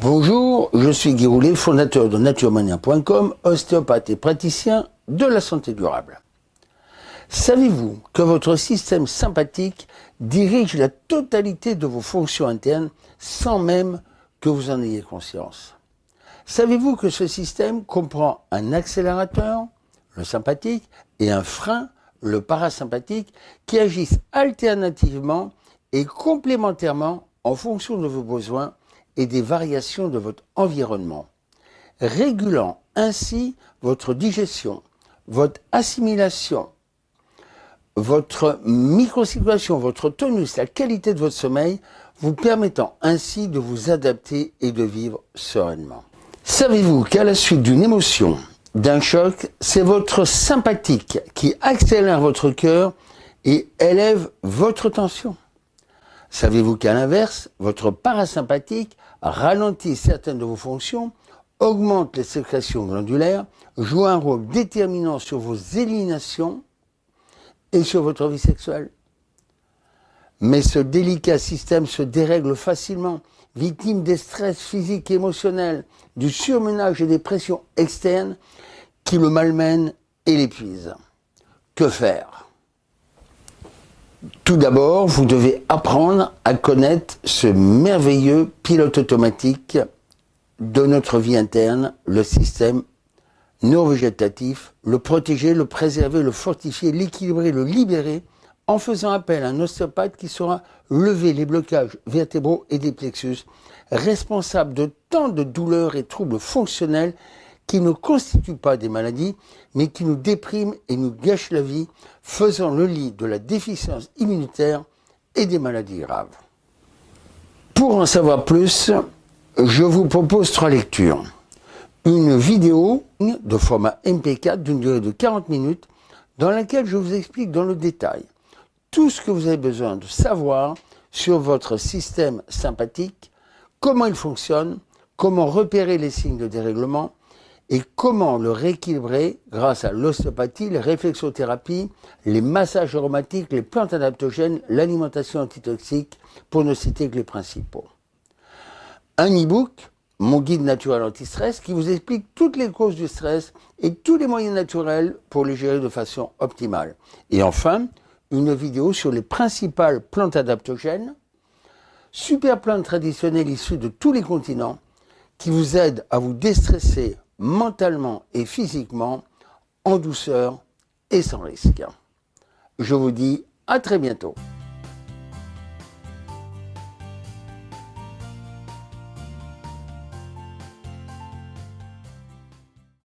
Bonjour, je suis Guy Roulet, fondateur de naturemania.com, ostéopathe et praticien de la santé durable. Savez-vous que votre système sympathique dirige la totalité de vos fonctions internes sans même que vous en ayez conscience? Savez-vous que ce système comprend un accélérateur, le sympathique, et un frein, le parasympathique, qui agissent alternativement et complémentairement en fonction de vos besoins et des variations de votre environnement, régulant ainsi votre digestion, votre assimilation, votre microcirculation, votre tonus, la qualité de votre sommeil, vous permettant ainsi de vous adapter et de vivre sereinement. Savez-vous qu'à la suite d'une émotion, d'un choc, c'est votre sympathique qui accélère votre cœur et élève votre tension? Savez-vous qu'à l'inverse, votre parasympathique ralentit certaines de vos fonctions, augmente les sécrétions glandulaires, joue un rôle déterminant sur vos éliminations et sur votre vie sexuelle? Mais ce délicat système se dérègle facilement, victime des stress physiques et émotionnels, du surmenage et des pressions externes qui le malmènent et l'épuisent. Que faire? Tout d'abord, vous devez apprendre à connaître ce merveilleux pilote automatique de notre vie interne, le système neurovégétatif, le protéger, le préserver, le fortifier, l'équilibrer, le libérer, en faisant appel à un ostéopathe qui saura lever les blocages vertébraux et des plexus, responsables de tant de douleurs et troubles fonctionnels qui ne constituent pas des maladies, mais qui nous dépriment et nous gâchent la vie, faisant le lit de la déficience immunitaire et des maladies graves. Pour en savoir plus, je vous propose trois lectures. Une vidéo de format MP4 d'une durée de 40 minutes dans laquelle je vous explique dans le détail tout ce que vous avez besoin de savoir sur votre système sympathique, comment il fonctionne, comment repérer les signes de dérèglement, et comment le rééquilibrer grâce à l'ostéopathie, les réflexothérapies, les massages aromatiques, les plantes adaptogènes, l'alimentation antitoxique, pour ne citer que les principaux. Un e-book, mon guide naturel anti-stress, qui vous explique toutes les causes du stress et tous les moyens naturels pour les gérer de façon optimale. Et enfin, une vidéo sur les principales plantes adaptogènes, super plantes traditionnelles issues de tous les continents, qui vous aident à vous déstresser mentalement et physiquement en douceur et sans risque. Je vous dis à très bientôt.